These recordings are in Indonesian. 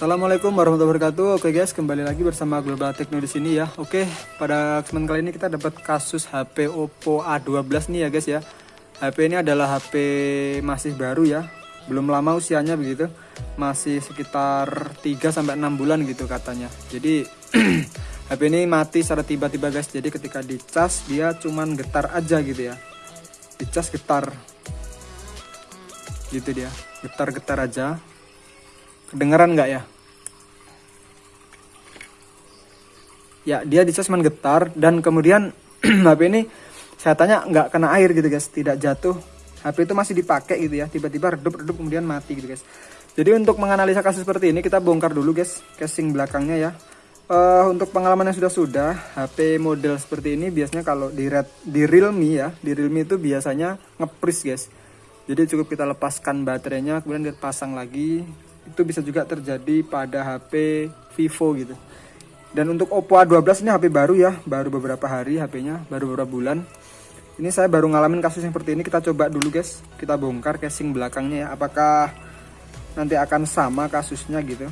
Assalamualaikum warahmatullahi wabarakatuh. Oke guys, kembali lagi bersama Global Techno di sini ya. Oke, pada kesempatan kali ini kita dapat kasus HP Oppo A12 nih ya guys ya. HP ini adalah HP masih baru ya. Belum lama usianya begitu. Masih sekitar 3 sampai 6 bulan gitu katanya. Jadi HP ini mati secara tiba-tiba guys. Jadi ketika dicas dia cuman getar aja gitu ya. Dicas getar. Gitu dia. Getar-getar aja Kedengeran nggak ya? Ya, dia dicas cuman getar dan kemudian HP ini saya tanya nggak kena air gitu guys, tidak jatuh. HP itu masih dipakai gitu ya, tiba-tiba redup-redup kemudian mati gitu guys. Jadi untuk menganalisa kasus seperti ini kita bongkar dulu guys casing belakangnya ya. Uh, untuk pengalaman yang sudah-sudah HP model seperti ini biasanya kalau di red, di Realme ya, di Realme itu biasanya ngepris guys. Jadi cukup kita lepaskan baterainya kemudian kita pasang lagi itu bisa juga terjadi pada HP Vivo gitu dan untuk Oppo A12 ini HP baru ya baru beberapa hari HP-nya baru beberapa bulan. Ini saya baru ngalamin kasus seperti ini kita coba dulu guys. Kita bongkar casing belakangnya ya apakah nanti akan sama kasusnya gitu.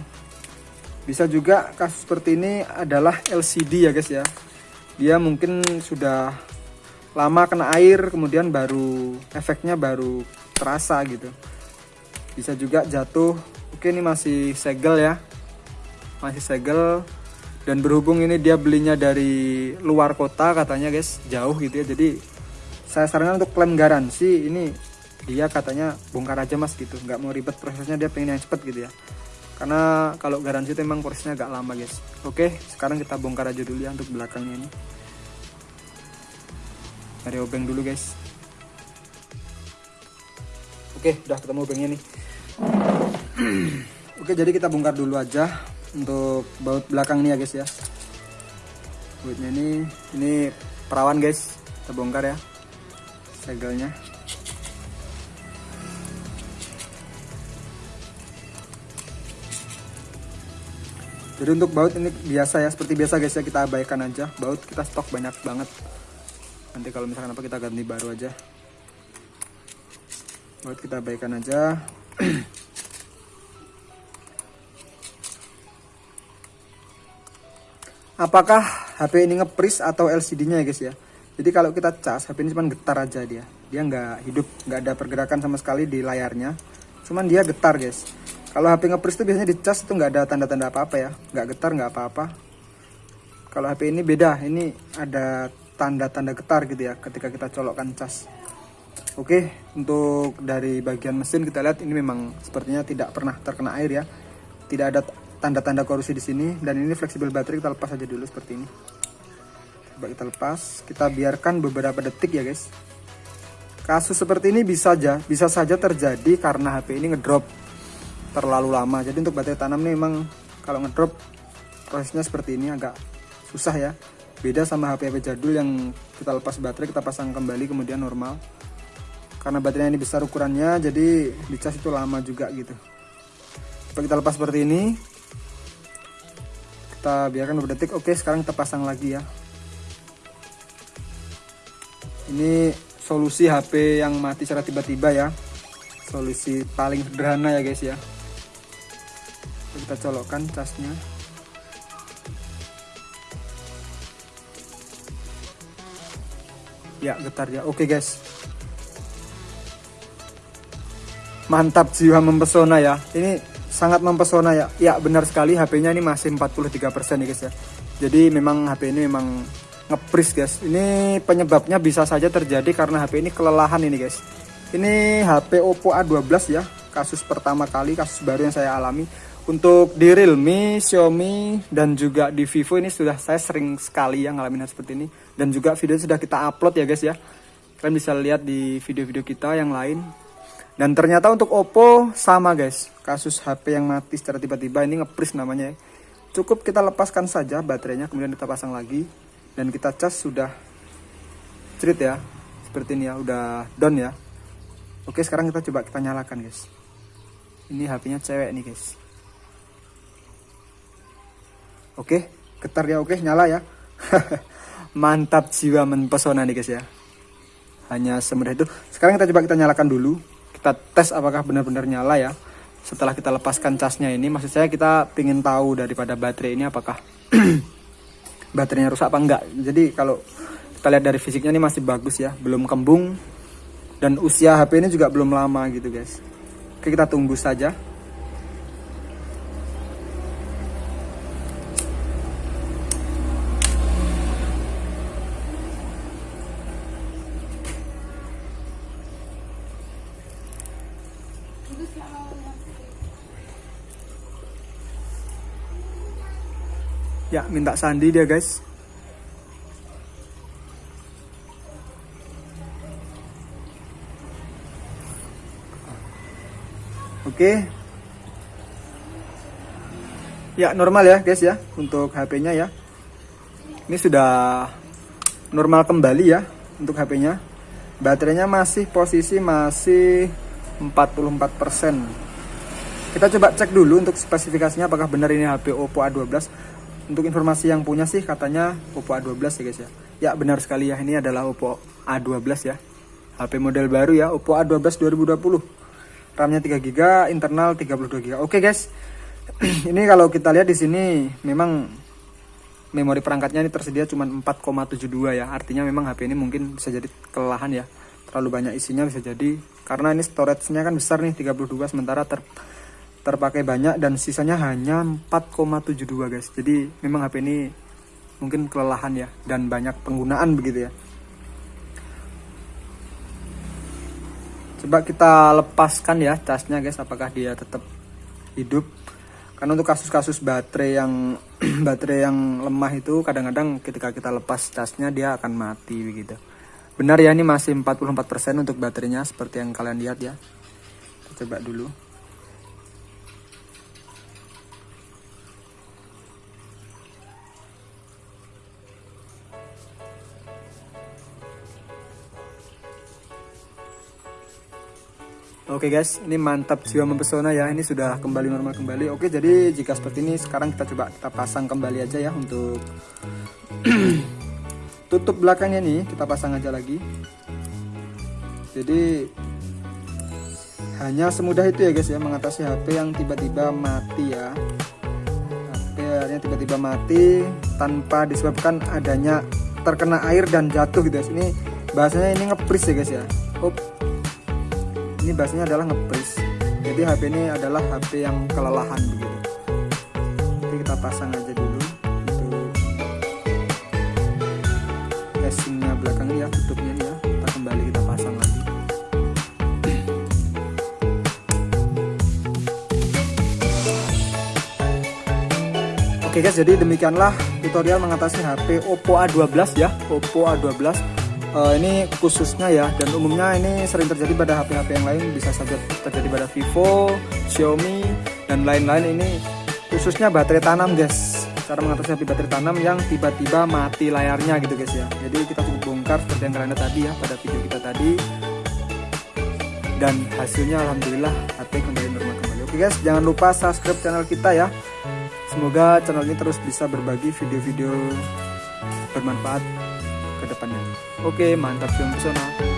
Bisa juga kasus seperti ini adalah LCD ya guys ya. Dia mungkin sudah lama kena air kemudian baru efeknya baru terasa gitu. Bisa juga jatuh. Oke ini masih segel ya. Masih segel Dan berhubung ini dia belinya dari luar kota katanya guys Jauh gitu ya. Jadi saya sarankan untuk klaim garansi. Ini dia katanya bongkar aja mas gitu. Nggak mau ribet prosesnya dia pengen yang cepet gitu ya. Karena kalau garansi itu emang prosesnya agak lama guys. Oke sekarang kita bongkar aja dulu ya untuk belakangnya ini. Cari obeng dulu guys. Oke udah ketemu obengnya nih. Oke jadi kita bongkar dulu aja untuk baut belakang ini ya guys ya. Bautnya ini ini perawan guys. Kita bongkar ya segelnya. Jadi untuk baut ini biasa ya seperti biasa guys ya. Kita abaikan aja. Baut kita stok banyak banget. Nanti kalau misalkan apa kita ganti baru aja. Baut kita abaikan aja apakah HP ini ngepris atau LCD-nya ya guys ya. Jadi kalau kita cas, HP ini cuma getar aja dia. Dia nggak hidup, nggak ada pergerakan sama sekali di layarnya. Cuman dia getar guys. Kalau HP ngepris itu biasanya dicas itu nggak ada tanda-tanda apa-apa ya. Nggak getar, nggak apa-apa. Kalau HP ini beda, ini ada tanda-tanda getar gitu ya ketika kita colokkan cas. Oke, untuk dari bagian mesin kita lihat ini memang sepertinya tidak pernah terkena air ya. Tidak ada tanda-tanda korupsi di sini dan ini fleksibel baterai kita lepas aja dulu seperti ini. Coba kita lepas kita biarkan beberapa detik ya guys. Kasus seperti ini bisa aja bisa saja terjadi karena HP ini ngedrop terlalu lama. Jadi untuk baterai tanam ini memang kalau ngedrop prosesnya seperti ini agak susah ya. Beda sama HP HP jadul yang kita lepas baterai kita pasang kembali kemudian normal. Karena baterainya ini besar ukurannya jadi dicas itu lama juga gitu. Coba kita lepas seperti ini kita biarkan beberapa detik. Oke sekarang kita pasang lagi ya. Ini solusi HP yang mati secara tiba-tiba ya. Solusi paling sederhana ya guys ya. Kita colokkan casnya. Ya getar ya. Oke guys. Mantap jiwa mempesona ya. Ini sangat mempesona ya. Ya benar sekali HP-nya ini masih 43% ya guys ya. Jadi memang HP ini memang ngepris guys. Ini penyebabnya bisa saja terjadi karena HP ini kelelahan ini guys. Ini HP Oppo A12 ya. Kasus pertama kali, kasus baru yang saya alami. Untuk di Realme, Xiaomi, dan juga di Vivo ini sudah saya sering sekali ya ngalamin hal seperti ini. Dan juga video sudah kita upload ya guys ya. Kalian bisa lihat di video-video kita yang lain dan ternyata untuk Oppo sama guys, kasus HP yang mati secara tiba-tiba ini ngepris namanya. Cukup kita lepaskan saja baterainya, kemudian kita pasang lagi dan kita cas sudah cerit ya, seperti ini ya, udah down ya. Oke sekarang kita coba kita nyalakan guys. Ini HP-nya cewek nih guys. Oke, getar ya, oke nyala ya. Mantap jiwa mempesona nih guys ya. Hanya semudah itu. Sekarang kita coba kita nyalakan dulu kita tes apakah benar-benar nyala ya setelah kita lepaskan casnya ini. Maksud saya kita ingin tahu daripada baterai ini apakah baterainya rusak apa enggak. Jadi kalau kita lihat dari fisiknya ini masih bagus ya belum kembung dan usia HP ini juga belum lama gitu guys. Oke kita tunggu saja Ya, minta sandi dia, guys. Oke. Ya, normal ya, guys ya, untuk HP-nya ya. Ini sudah normal kembali ya untuk HP-nya. Baterainya masih posisi masih 44%. Kita coba cek dulu untuk spesifikasinya apakah benar ini HP Oppo A12 untuk informasi yang punya sih katanya Oppo A12 ya guys ya. Ya benar sekali ya ini adalah Oppo A12 ya. HP model baru ya Oppo A12 2020. RAM-nya 3GB, internal 32GB. Oke guys. ini kalau kita lihat di sini memang memori perangkatnya ini tersedia cuma 4,72 ya. Artinya memang HP ini mungkin bisa jadi kelelahan ya. Terlalu banyak isinya bisa jadi. Karena ini storage-nya kan besar nih 32 sementara ter terpakai banyak dan sisanya hanya 4,72 guys. Jadi memang HP ini mungkin kelelahan ya dan banyak penggunaan begitu ya. Coba kita lepaskan ya casnya guys. Apakah dia tetap hidup? Karena untuk kasus-kasus baterai yang baterai yang lemah itu kadang-kadang ketika kita lepas casnya dia akan mati begitu benar ya ini masih 44% untuk baterainya seperti yang kalian lihat ya kita coba dulu Oke okay guys, ini mantap jiwa mempesona ya. Ini sudah kembali normal kembali. Oke, jadi jika seperti ini sekarang kita coba kita pasang kembali aja ya untuk tutup belakangnya nih, kita pasang aja lagi. Jadi hanya semudah itu ya guys ya mengatasi HP yang tiba-tiba mati ya. HP yang tiba-tiba mati tanpa disebabkan adanya terkena air dan jatuh gitu guys. Ini bahasanya ini ngepris ya guys ya. Up ini bahasanya adalah ngepris jadi HP ini adalah HP yang kelelahan begitu jadi kita pasang aja dulu casingnya belakang ya tutupnya ya kita kembali kita pasang lagi. Oke guys, jadi demikianlah tutorial mengatasi HP Oppo A12 ya, Oppo A12 uh, ini khususnya ya dan umumnya ini sering terjadi pada HP-HP yang lain bisa saja terjadi pada Vivo, Xiaomi dan lain-lain. Ini khususnya baterai tanam guys cara mengatasi baterai tanam yang tiba-tiba mati layarnya gitu guys ya jadi kita cukup bongkar seperti yang kalian tadi ya pada video kita tadi dan hasilnya Alhamdulillah HP kembali normal kembali oke guys jangan lupa subscribe channel kita ya semoga channel ini terus bisa berbagi video-video bermanfaat ke depannya. Oke, mantap film pesona.